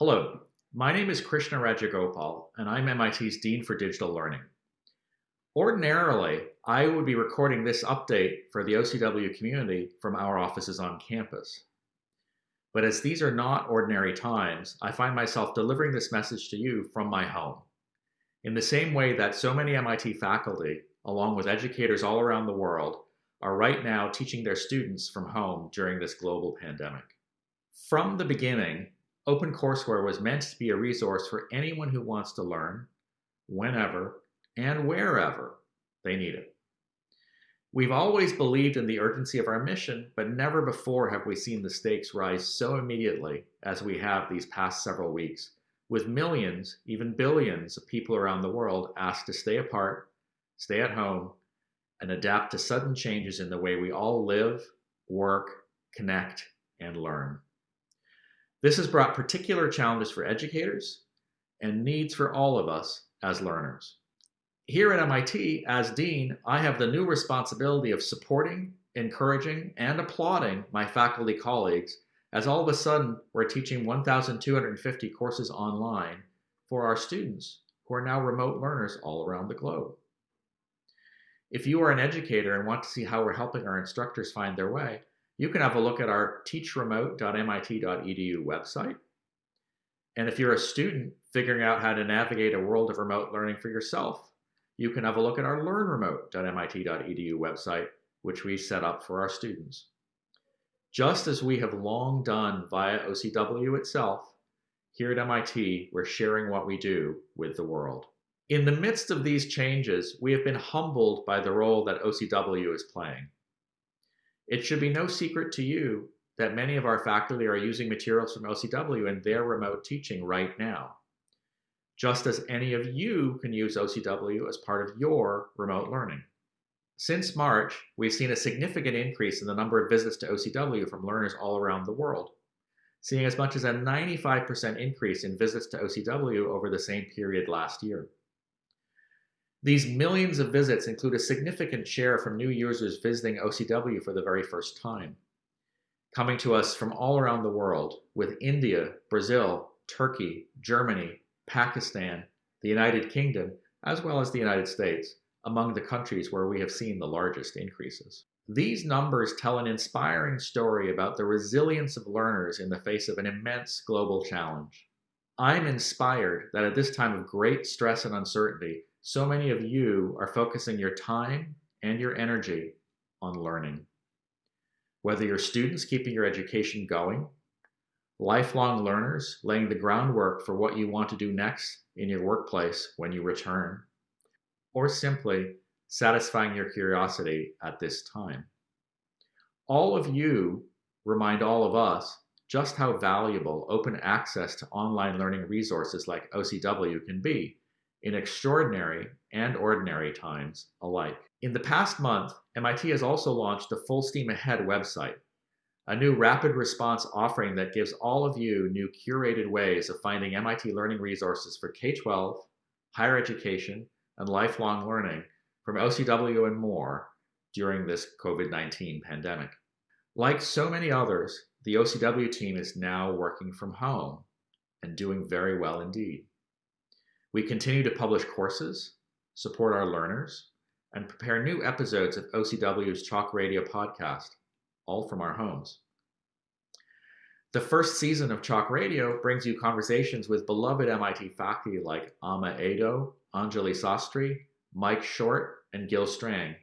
Hello, my name is Krishna Rajagopal, and I'm MIT's Dean for Digital Learning. Ordinarily, I would be recording this update for the OCW community from our offices on campus. But as these are not ordinary times, I find myself delivering this message to you from my home. In the same way that so many MIT faculty, along with educators all around the world, are right now teaching their students from home during this global pandemic. From the beginning, OpenCourseWare was meant to be a resource for anyone who wants to learn, whenever, and wherever they need it. We've always believed in the urgency of our mission, but never before have we seen the stakes rise so immediately as we have these past several weeks, with millions, even billions of people around the world asked to stay apart, stay at home, and adapt to sudden changes in the way we all live, work, connect, and learn. This has brought particular challenges for educators and needs for all of us as learners. Here at MIT, as Dean, I have the new responsibility of supporting, encouraging, and applauding my faculty colleagues as all of a sudden we're teaching 1,250 courses online for our students who are now remote learners all around the globe. If you are an educator and want to see how we're helping our instructors find their way, you can have a look at our teachremote.mit.edu website. And if you're a student figuring out how to navigate a world of remote learning for yourself, you can have a look at our learnremote.mit.edu website, which we set up for our students. Just as we have long done via OCW itself, here at MIT, we're sharing what we do with the world. In the midst of these changes, we have been humbled by the role that OCW is playing. It should be no secret to you that many of our faculty are using materials from OCW in their remote teaching right now, just as any of you can use OCW as part of your remote learning. Since March, we've seen a significant increase in the number of visits to OCW from learners all around the world, seeing as much as a 95% increase in visits to OCW over the same period last year. These millions of visits include a significant share from new users visiting OCW for the very first time, coming to us from all around the world, with India, Brazil, Turkey, Germany, Pakistan, the United Kingdom, as well as the United States, among the countries where we have seen the largest increases. These numbers tell an inspiring story about the resilience of learners in the face of an immense global challenge. I'm inspired that at this time of great stress and uncertainty, so many of you are focusing your time and your energy on learning. Whether you're students keeping your education going, lifelong learners laying the groundwork for what you want to do next in your workplace when you return, or simply satisfying your curiosity at this time. All of you remind all of us just how valuable open access to online learning resources like OCW can be in extraordinary and ordinary times alike. In the past month, MIT has also launched the Full Steam Ahead website, a new rapid response offering that gives all of you new curated ways of finding MIT learning resources for K-12, higher education, and lifelong learning from OCW and more during this COVID-19 pandemic. Like so many others, the OCW team is now working from home and doing very well indeed. We continue to publish courses, support our learners, and prepare new episodes of OCW's Chalk Radio podcast, all from our homes. The first season of Chalk Radio brings you conversations with beloved MIT faculty like Amah Edoh, Anjali Sastry, Mike Short, and Gil Strang.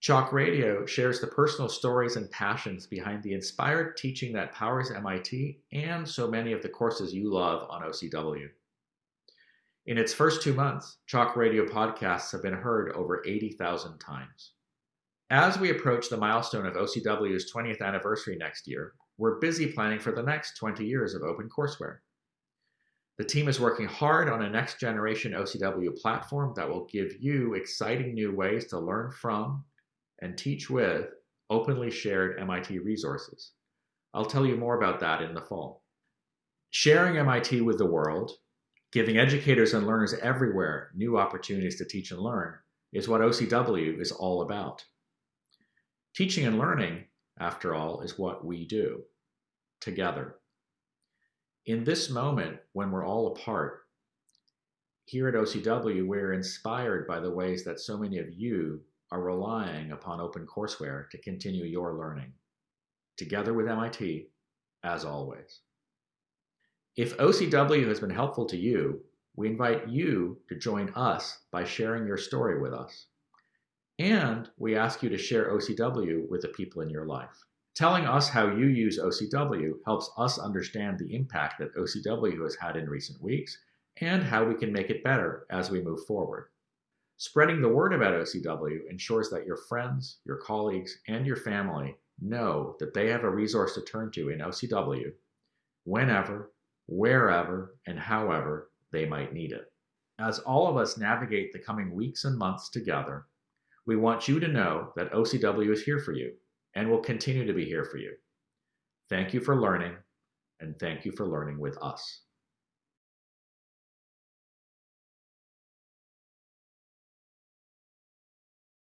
Chalk Radio shares the personal stories and passions behind the inspired teaching that powers MIT and so many of the courses you love on OCW. In its first two months, Chalk Radio podcasts have been heard over 80,000 times. As we approach the milestone of OCW's 20th anniversary next year, we're busy planning for the next 20 years of OpenCourseWare. The team is working hard on a next generation OCW platform that will give you exciting new ways to learn from and teach with openly shared MIT resources. I'll tell you more about that in the fall. Sharing MIT with the world Giving educators and learners everywhere new opportunities to teach and learn is what OCW is all about. Teaching and learning, after all, is what we do together. In this moment, when we're all apart, here at OCW, we're inspired by the ways that so many of you are relying upon OpenCourseWare to continue your learning, together with MIT, as always. If OCW has been helpful to you, we invite you to join us by sharing your story with us. And we ask you to share OCW with the people in your life. Telling us how you use OCW helps us understand the impact that OCW has had in recent weeks and how we can make it better as we move forward. Spreading the word about OCW ensures that your friends, your colleagues, and your family know that they have a resource to turn to in OCW whenever, wherever, and however they might need it. As all of us navigate the coming weeks and months together, we want you to know that OCW is here for you and will continue to be here for you. Thank you for learning, and thank you for learning with us.